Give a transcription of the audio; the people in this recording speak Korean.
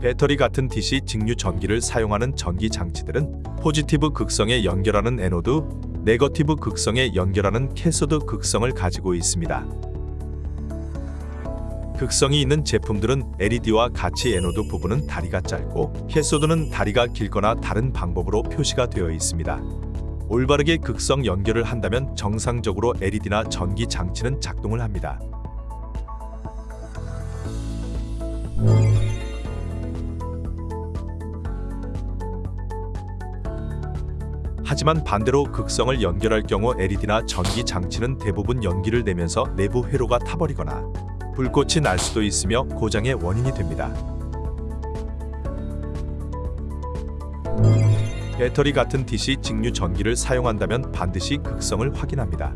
배터리 같은 DC 직류 전기를 사용하는 전기 장치들은 positive 극성에 연결하는 anode, negative 극성에 연결하는 cathode 극성을 가지고 있습니다. 극성이 있는 제품들은 LED와 같이 anode 부분은 다리가 짧고 cathode는 다리가 길거나 다른 방법으로 표시가 되어 있습니다. 올바르게 극성 연결을 한다면 정상적으로 LED나 전기 장치는 작동을 합니다. 하지만 반대로 극성을 연결할 경우 LED나 전기 장치는 대부분 연기를 내면서 내부 회로가 타버리거나 불꽃이 날 수도 있으며 고장의 원인이 됩니다. 배터리 같은 DC 직류 전기를 사용한다면 반드시 극성을 확인합니다.